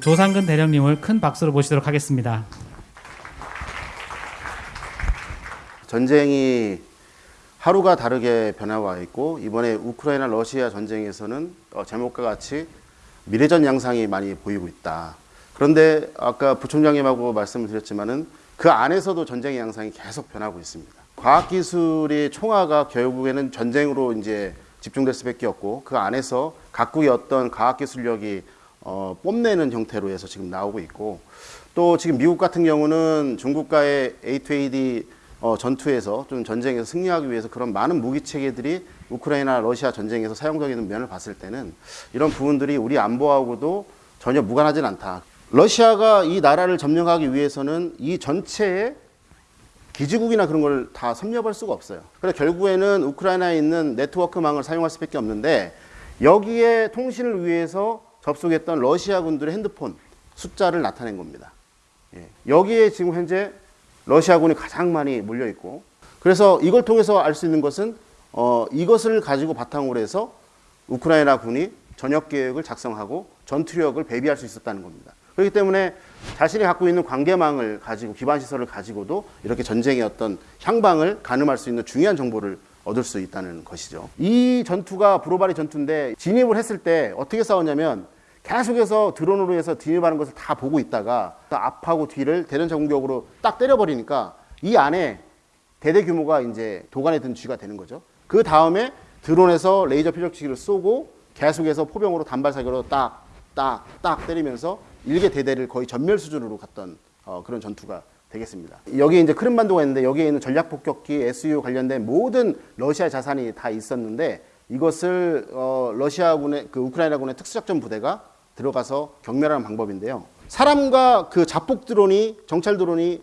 조상근 대령님을 큰 박수로 모시도록 하겠습니다. 전쟁이 하루가 다르게 변화와 있고 이번에 우크라이나 러시아 전쟁에서는 어, 제목과 같이 미래전 양상이 많이 보이고 있다. 그런데 아까 부총장님하고 말씀을 드렸지만은 그 안에서도 전쟁의 양상이 계속 변하고 있습니다. 과학기술의 총화가 결국에는 전쟁으로 이제 집중될 수밖에 없고 그 안에서 각국의 어떤 과학기술력이 어, 뽐내는 형태로 해서 지금 나오고 있고 또 지금 미국 같은 경우는 중국과의 A2AD 어, 전투에서 좀 전쟁에서 승리하기 위해서 그런 많은 무기 체계들이 우크라이나 러시아 전쟁에서 사용되는 면을 봤을 때는 이런 부분들이 우리 안보하고도 전혀 무관하진 않다. 러시아가 이 나라를 점령하기 위해서는 이 전체의 기지국이나 그런 걸 다 섭렵할 수가 없어요. 그래서 결국에는 우크라이나에 있는 네트워크망을 사용할 수밖에 없는데 여기에 통신을 위해서 접속했던 러시아 군들의 핸드폰 숫자를 나타낸 겁니다. 예. 여기에 지금 현재 러시아군이 가장 많이 몰려 있고 그래서 이걸 통해서 알 수 있는 것은 어, 이것을 가지고 바탕으로 해서 우크라이나 군이 전역 계획을 작성하고 전투력을 배비할 수 있었다는 겁니다. 그렇기 때문에 자신이 갖고 있는 관계망을 가지고 기반 시설을 가지고도 이렇게 전쟁의 어떤 향방을 가늠할 수 있는 중요한 정보를 얻을 수 있다는 것이죠. 이 전투가 브로바리 전투인데 진입을 했을 때 어떻게 싸웠냐면 계속해서 드론으로 해서 진입하는 것을 다 보고 있다가 앞하고 뒤를 대전차 공격으로 딱 때려버리니까 이 안에 대대 규모가 이제 도관에 든 쥐가 되는 거죠. 그 다음에 드론에서 레이저 표적치기를 쏘고 계속해서 포병으로 단발 사격으로 딱, 딱, 딱 때리면서 일개 대대를 거의 전멸 수준으로 갔던 어, 그런 전투가 되겠습니다. 여기에 이제 크림반도가 있는데 여기에 있는 전략 폭격기, SU 관련된 모든 러시아 자산이 다 있었는데 이것을 어, 러시아군의 그 우크라이나군의 특수작전 부대가 들어가서 경멸하는 방법인데요. 사람과 그 자폭 드론이 정찰 드론이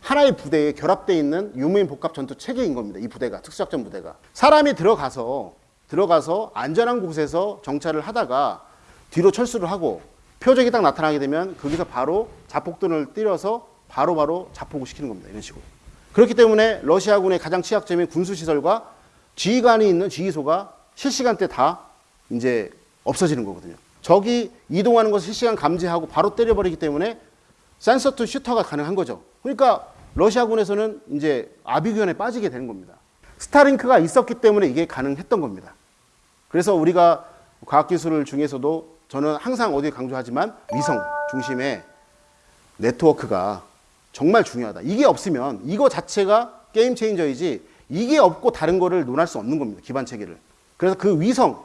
하나의 부대에 결합되어 있는 유무인 복합 전투 체계인 겁니다. 이 부대가 특수작전 부대가 사람이 들어가서 들어가서 안전한 곳에서 정찰을 하다가 뒤로 철수를 하고 표적이 딱 나타나게 되면 거기서 바로 자폭 드론을 때려서 바로바로 자폭을 시키는 겁니다. 이런 식으로. 그렇기 때문에 러시아군의 가장 취약점인 군수시설과 지휘관이 있는 지휘소가 실시간대 다 이제 없어지는 거거든요. 적이 이동하는 것을 실시간 감지하고 바로 때려버리기 때문에 sensor to shooter가 가능한 거죠. 그러니까 러시아군에서는 이제 아비규환에 빠지게 되는 겁니다. 스타링크가 있었기 때문에 이게 가능했던 겁니다. 그래서 우리가 과학기술 중에서도 저는 항상 어디 강조하지만 위성 중심의 네트워크가 정말 중요하다. 이게 없으면 이거 자체가 game changer이지 이게 없고 다른 거를 논할 수 없는 겁니다. 기반 체계를. 그래서 그 위성,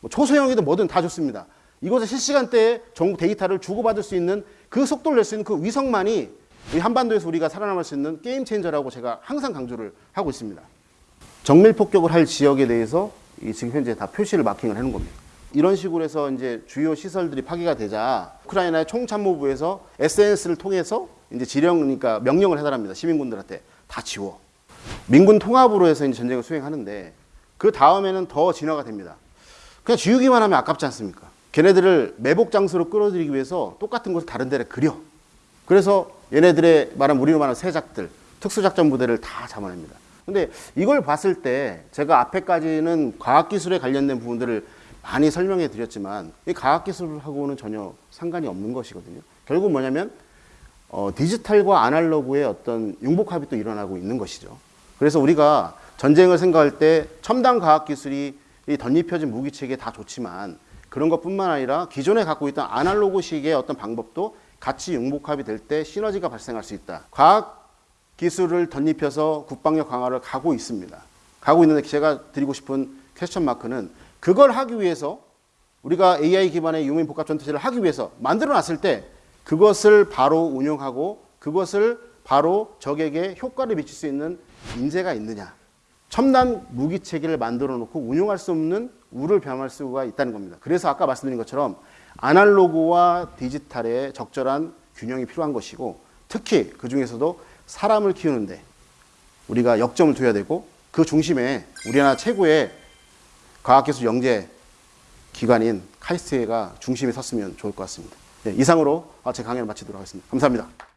뭐 초소형이든 뭐든 다 좋습니다. 이것을 실시간대에 전국 데이터를 주고받을 수 있는 그 속도를 낼 수 있는 그 위성만이 한반도에서 우리가 살아남을 수 있는 game changer라고 제가 항상 강조를 하고 있습니다. 정밀 폭격을 할 지역에 대해서 지금 현재 다 표시를 마킹을 해놓은 겁니다. 이런 식으로 해서 이제 주요 시설들이 파괴가 되자 우크라이나의 총참모부에서 SNS를 통해서 이제 지령 그러니까 명령을 해달합니다. 시민군들한테 다 지워. 민군 통합으로 해서 이제 전쟁을 수행하는데 그 다음에는 더 진화가 됩니다. 그냥 지우기만 하면 아깝지 않습니까? 걔네들을 매복 장소로 끌어들이기 위해서 똑같은 것을 다른 데를 그려. 그래서 얘네들의 말한 우리로 말하는 세작들, 특수작전 부대를 다 잡아냅니다. 근데 이걸 봤을 때 제가 앞에까지는 과학기술에 관련된 부분들을 많이 설명해 드렸지만 이 과학기술하고는 전혀 상관이 없는 것이거든요. 결국 뭐냐면 어, 디지털과 아날로그의 어떤 융복합이 또 일어나고 있는 것이죠. 그래서 우리가 전쟁을 생각할 때 첨단 과학기술이 덧입혀진 무기체계 다 좋지만 그런 것뿐만 아니라 기존에 갖고 있던 아날로그식의 어떤 방법도 같이 융복합이 될 때 시너지가 발생할 수 있다. 과학 기술을 덧입혀서 국방력 강화를 가고 있습니다. 가고 있는데 제가 드리고 싶은 퀘스천 마크는 그걸 하기 위해서 우리가 AI 기반의 유민 복합 전투체를 하기 위해서 만들어 놨을 때 그것을 바로 운영하고 그것을 바로 적에게 효과를 미칠 수 있는 인재가 있느냐. 첨단 무기 체계를 만들어 놓고 운용할 수 없는 우를 병할 수가 있다는 겁니다. 그래서 아까 말씀드린 것처럼 아날로그와 디지털의 적절한 균형이 필요한 것이고 특히 그 중에서도 사람을 키우는데 우리가 역점을 둬야 되고 그 중심에 우리나라 최고의 과학기술 영재 기관인 카이스트가 중심에 섰으면 좋을 것 같습니다. 네, 이상으로 제 강연을 마치도록 하겠습니다. 감사합니다.